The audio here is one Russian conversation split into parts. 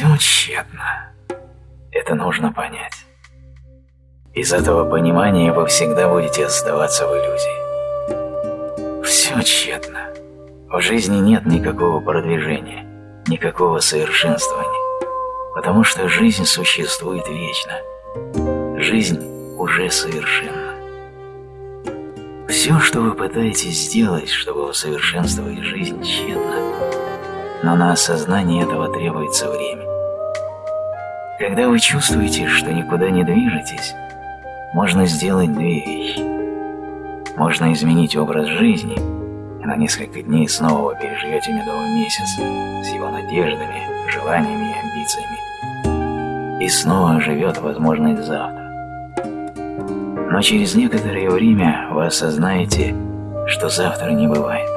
Все тщетно. Это нужно понять. Из этого понимания вы всегда будете оставаться в иллюзии. Все тщетно. В жизни нет никакого продвижения, никакого совершенствования, потому что жизнь существует вечно. Жизнь уже совершенна. Все, что вы пытаетесь сделать, чтобы усовершенствовать жизнь, тщетно, но на осознание этого требуется время. Когда вы чувствуете, что никуда не движетесь, можно сделать две вещи. Можно изменить образ жизни, и на несколько дней снова переживете медовый месяц с его надеждами, желаниями и амбициями. И снова живет возможность завтра. Но через некоторое время вы осознаете, что завтра не бывает.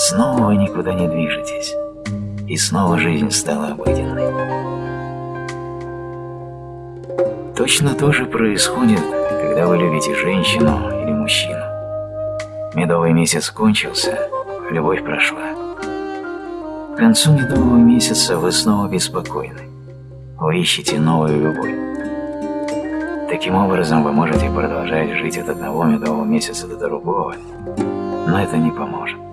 Снова вы никуда не движетесь, и снова жизнь стала обыденной. Точно то же происходит, когда вы любите женщину или мужчину. Медовый месяц кончился, любовь прошла. К концу медового месяца вы снова беспокойны. Вы ищете новую любовь. Таким образом, вы можете продолжать жить от одного медового месяца до другого, но это не поможет.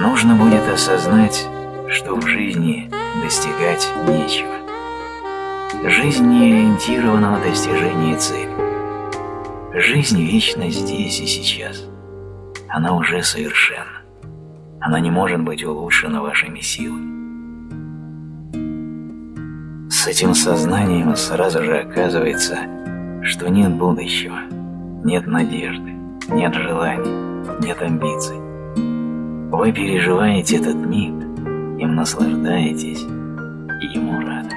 Нужно будет осознать, что в жизни достигать нечего. Жизнь не ориентирована на достижение цели. Жизнь вечно здесь и сейчас. Она уже совершенна. Она не может быть улучшена вашими силами. С этим сознанием сразу же оказывается, что нет будущего, нет надежды, нет желаний, нет амбиций. Вы переживаете этот миг, им наслаждаетесь и ему рады.